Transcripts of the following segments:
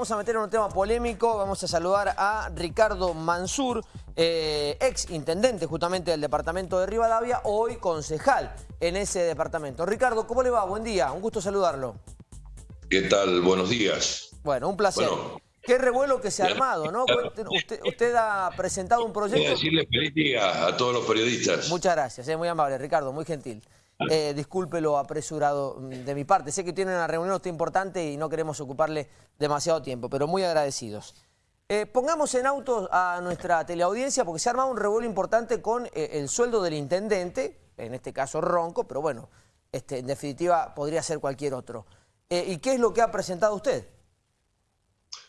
Vamos a meter en un tema polémico, vamos a saludar a Ricardo Mansur, eh, ex intendente justamente del departamento de Rivadavia, hoy concejal en ese departamento. Ricardo, ¿cómo le va? Buen día, un gusto saludarlo. ¿Qué tal? Buenos días. Bueno, un placer. Qué revuelo que se ha armado, ¿no? Usted, ha presentado un proyecto... decirle feliz día a todos los periodistas. Muchas gracias, es muy amable, Ricardo, muy gentil. Eh, disculpe lo apresurado mm, de mi parte. Sé que tiene una reunión importante y no queremos ocuparle demasiado tiempo, pero muy agradecidos. Eh, pongamos en auto a nuestra teleaudiencia porque se ha armado un revuelo importante con eh, el sueldo del intendente, en este caso Ronco, pero bueno, este, en definitiva podría ser cualquier otro. ¿Y qué es lo que ha presentado usted?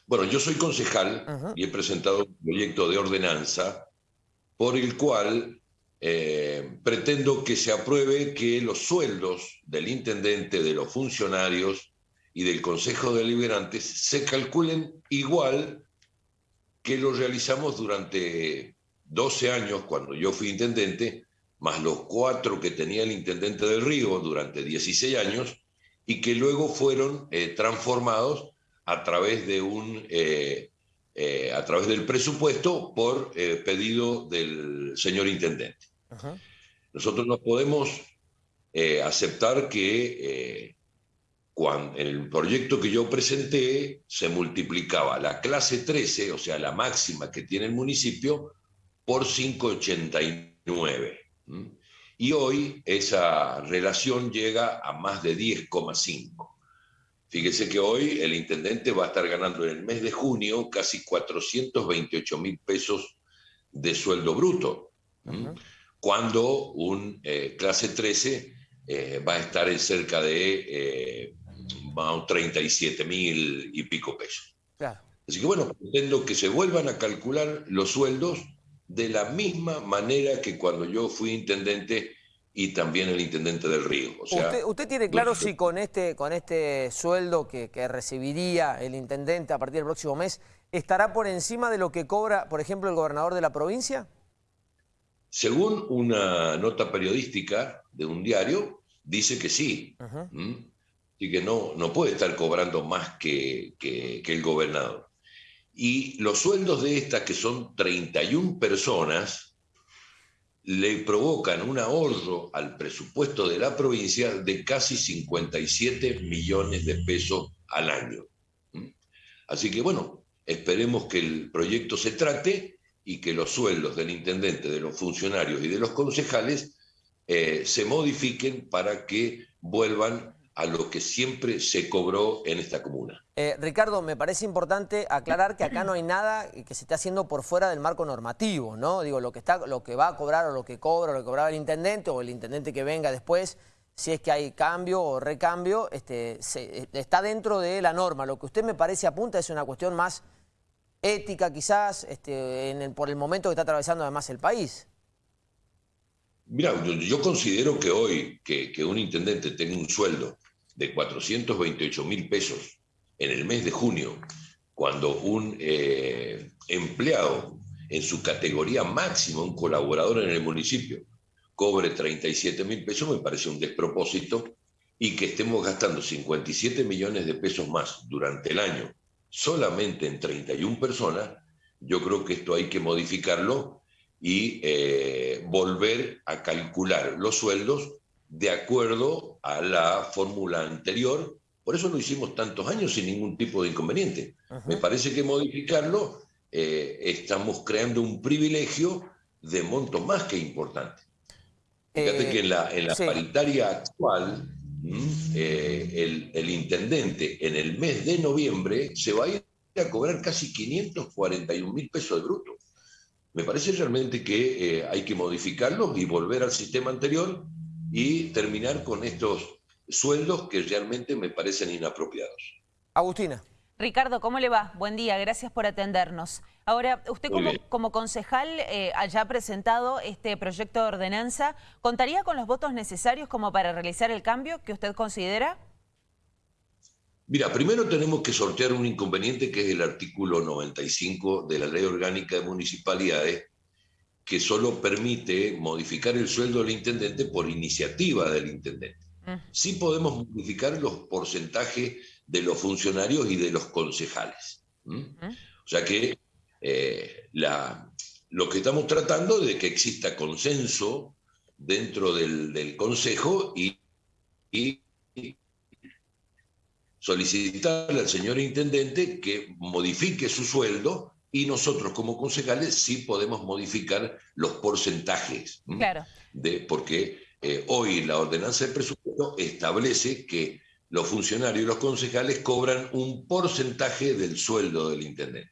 Bueno, yo soy concejal y he presentado un proyecto de ordenanza por el cual eh, pretendo que se apruebe que los sueldos del intendente, de los funcionarios y del Consejo de Deliberantes se calculen igual que lo realizamos durante 12 años cuando yo fui intendente, más los cuatro que tenía el intendente del Río durante 16 años, y que luego fueron eh, transformados a través de un eh, a través del presupuesto por pedido del señor intendente. Nosotros no podemos eh, aceptar que eh, cuando, el proyecto que yo presenté se multiplicaba la clase 13, o sea, la máxima que tiene el municipio, por 5,89. Y hoy esa relación llega a más de 10,5. Fíjese que hoy el intendente va a estar ganando en el mes de junio casi 428 mil pesos de sueldo bruto cuando un eh, clase 13 eh, va a estar en cerca de eh, 37 mil y pico pesos. Así que bueno, pretendo que se vuelvan a calcular los sueldos de la misma manera que cuando yo fui intendente y también el intendente del Río. ¿Usted, tiene claro si con este, con este sueldo que, que, recibiría el intendente a partir del próximo mes estará por encima de lo que cobra, por ejemplo, el gobernador de la provincia? Según una nota periodística de un diario, dice que sí. Y que no, no puede estar cobrando más que, que, el gobernador. Y los sueldos de estas, que son 31 personas, le provocan un ahorro al presupuesto de la provincia de casi 57 millones de pesos al año. Así que bueno, esperemos que el proyecto se trate y que los sueldos del intendente, de los funcionarios y de los concejales eh, se modifiquen para que vuelvan a lo que siempre se cobró en esta comuna. Eh, Ricardo, me parece importante aclarar que acá no hay nada que se esté haciendo por fuera del marco normativo, ¿no? Digo, lo que, está, lo que va a cobrar o lo que cobra o lo que cobraba el intendente o el intendente que venga después, si es que hay cambio o recambio, este, está dentro de la norma. Lo que usted me parece apunta es una cuestión más ética quizás este, por el momento que está atravesando además el país? Mira, yo, considero que hoy que, un intendente tenga un sueldo de 428 mil pesos en el mes de junio, cuando un eh, empleado en su categoría máxima, un colaborador en el municipio, cobre 37 mil pesos, me parece un despropósito, y que estemos gastando 57 millones de pesos más durante el año solamente en 31 personas, yo creo que esto hay que modificarlo y eh, volver a calcular los sueldos de acuerdo a la fórmula anterior. Por eso lo hicimos tantos años sin ningún tipo de inconveniente. Me parece que modificarlo eh, estamos creando un privilegio de monto más que importante. Fíjate que en la, en la paritaria actual, eh, el, intendente en el mes de noviembre se va a ir a cobrar casi 541 mil pesos de bruto. Me parece realmente que eh, hay que modificarlo y volver al sistema anterior y terminar con estos sueldos que realmente me parecen inapropiados. Agustina. Ricardo, ¿cómo le va? Buen día, gracias por atendernos. Ahora, usted como, concejal eh, haya presentado este proyecto de ordenanza, ¿contaría con los votos necesarios como para realizar el cambio que usted considera? Mira, primero tenemos que sortear un inconveniente que es el artículo 95 de la Ley Orgánica de Municipalidades, que solo permite modificar el sueldo del intendente por iniciativa del intendente. Sí podemos modificar los porcentajes de los funcionarios y de los concejales. O sea que eh, la, lo que estamos tratando de que exista consenso dentro del, Consejo y, y, solicitarle al señor Intendente que modifique su sueldo y nosotros como concejales sí podemos modificar los porcentajes. Claro. De, porque eh, hoy la ordenanza de presupuesto establece que los funcionarios y los concejales cobran un porcentaje del sueldo del intendente.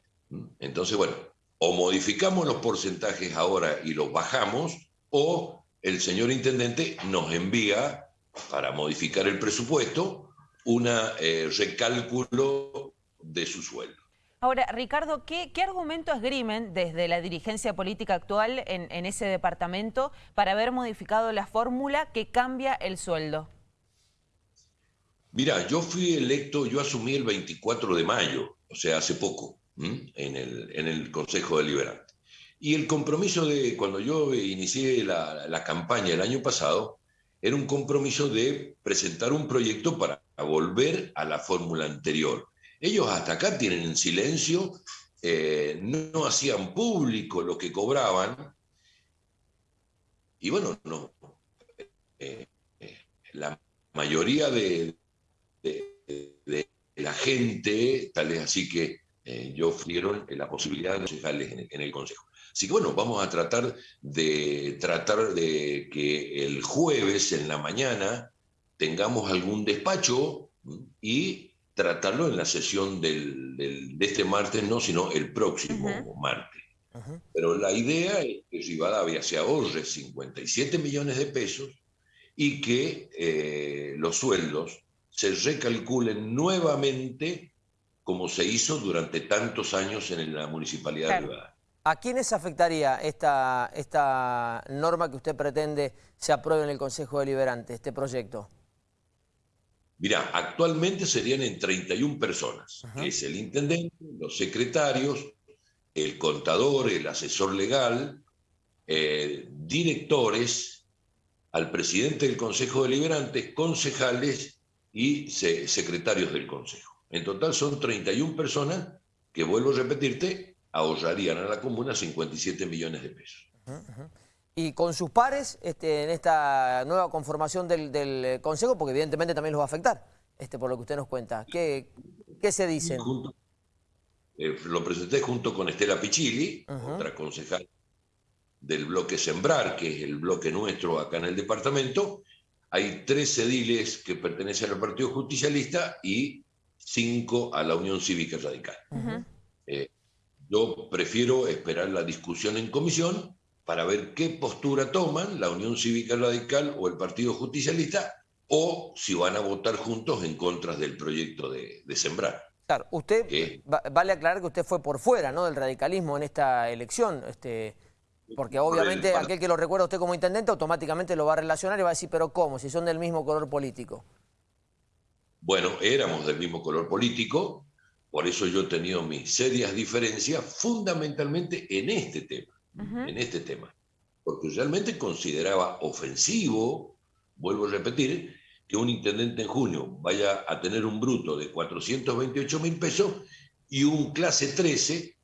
Entonces, bueno, o modificamos los porcentajes ahora y los bajamos, o el señor intendente nos envía para modificar el presupuesto un eh, recálculo de su sueldo. Ahora, Ricardo, ¿qué, argumento esgrimen desde la dirigencia política actual en ese departamento para haber modificado la fórmula que cambia el sueldo? Mira, yo fui electo, yo asumí el 24 de mayo, o sea, hace poco en el, en el Consejo Deliberante. Y el compromiso de, cuando yo inicié la, la campaña el año pasado, era un compromiso de presentar un proyecto para volver a la fórmula anterior. Ellos hasta acá tienen en silencio, eh, no, hacían público lo que cobraban. Y bueno, no, eh, eh, la mayoría de, de, la gente, tal es así que eh, yo ofrecieron la posibilidad de concejales en, el Consejo. Así que bueno, vamos a tratar de, tratar de que el jueves en la mañana tengamos algún despacho y tratarlo en la sesión del, de este martes, no, sino el próximo martes. Pero la idea es que Rivadavia se ahorre 57 millones de pesos y que eh, los sueldos se recalculen nuevamente como se hizo durante tantos años en la municipalidad de ¿A quiénes afectaría esta, esta norma que usted pretende se apruebe en el Consejo Deliberante, este proyecto? Mirá, actualmente serían en 31 personas, que es el intendente, los secretarios, el contador, el asesor legal, eh, directores, al presidente del Consejo Deliberante, concejales y secretarios del Consejo. En total son 31 personas que, vuelvo a repetirte, ahorrarían a la comuna 57 millones de pesos. Y con sus pares este, en esta nueva conformación del, Consejo, porque evidentemente también los va a afectar, este, por lo que usted nos cuenta. ¿Qué, qué se dicen? Eh, lo presenté junto con Estela Pichili, otra concejal del bloque Sembrar, que es el bloque nuestro acá en el departamento. Hay tres ediles que pertenecen al Partido Justicialista y cinco a la Unión Cívica Radical. Eh, yo prefiero esperar la discusión en comisión para ver qué postura toman la Unión Cívica Radical o el Partido Justicialista o si van a votar juntos en contra del proyecto de, Sembrar. Claro, usted, vale aclarar que usted fue por fuera ¿no? del radicalismo en esta elección, este, porque obviamente aquel que lo recuerda usted como intendente automáticamente lo va a relacionar y va a decir, pero ¿cómo? Si son del mismo color político. Bueno, éramos del mismo color político, por eso yo he tenido mis serias diferencias fundamentalmente en este tema, en este tema, porque realmente consideraba ofensivo, vuelvo a repetir, que un intendente en junio vaya a tener un bruto de 428 mil pesos y un clase 13,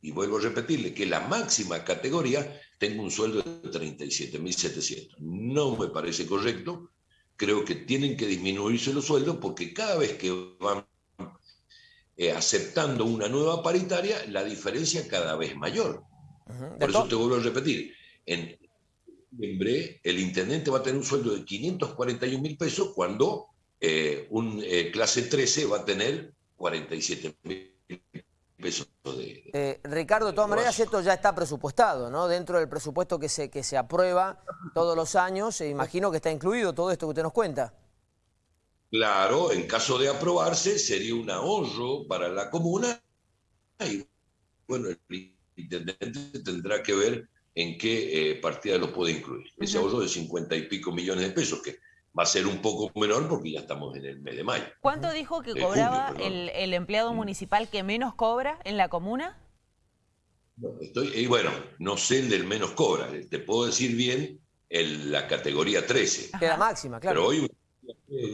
y vuelvo a repetirle que la máxima categoría tenga un sueldo de 37 mil 700. No me parece correcto, creo que tienen que disminuirse los sueldos porque cada vez que van eh, aceptando una nueva paritaria, la diferencia cada vez mayor. Por eso te vuelvo a repetir, en noviembre el intendente va a tener un sueldo de 541 mil pesos cuando eh, un eh, clase 13 va a tener 47 mil eh, Ricardo, de todas maneras, esto ya está presupuestado, ¿no? Dentro del presupuesto que se, que se aprueba todos los años, e imagino que está incluido todo esto que usted nos cuenta. Claro, en caso de aprobarse, sería un ahorro para la comuna y, bueno, el intendente tendrá que ver en qué eh, partida lo puede incluir. Ese ahorro de 50 y pico millones de pesos, que va a ser un poco menor porque ya estamos en el mes de mayo. ¿Cuánto dijo que cobraba el, empleado municipal que menos cobra en la comuna? Estoy, y bueno, no sé el del menos cobra, te puedo decir bien el, la categoría 13. Que la máxima, claro. Pero hoy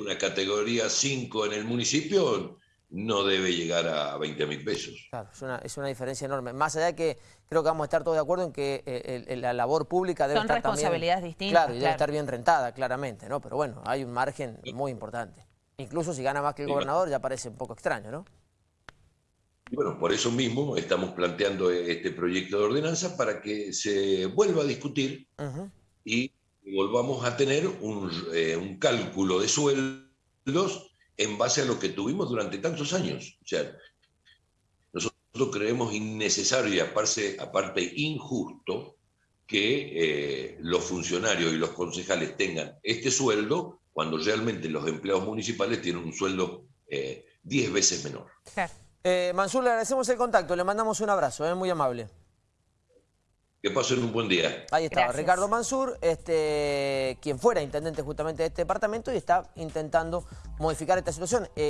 una categoría 5 en el municipio no debe llegar a 20 mil pesos. Claro, es una, es una diferencia enorme. Más allá de que creo que vamos a estar todos de acuerdo en que eh, la labor pública debe Son estar responsabilidades distintas. Claro, y debe estar bien rentada, claramente, ¿no? Pero bueno, hay un margen muy importante. Incluso si gana más que el gobernador ya parece un poco extraño, ¿no? Y bueno, por eso mismo estamos planteando este proyecto de ordenanza para que se vuelva a discutir y volvamos a tener un, eh, un cálculo de sueldos en base a lo que tuvimos durante tantos años. O sea, nosotros creemos innecesario y aparte, aparte injusto que eh, los funcionarios y los concejales tengan este sueldo cuando realmente los empleados municipales tienen un sueldo 10 eh, veces menor. Eh, Mansur, le agradecemos el contacto, le mandamos un abrazo, es muy amable. Que pasen un buen día. Ahí estaba Ricardo Mansur, este, quien fuera intendente justamente de este departamento y está intentando modificar esta situación. Eh,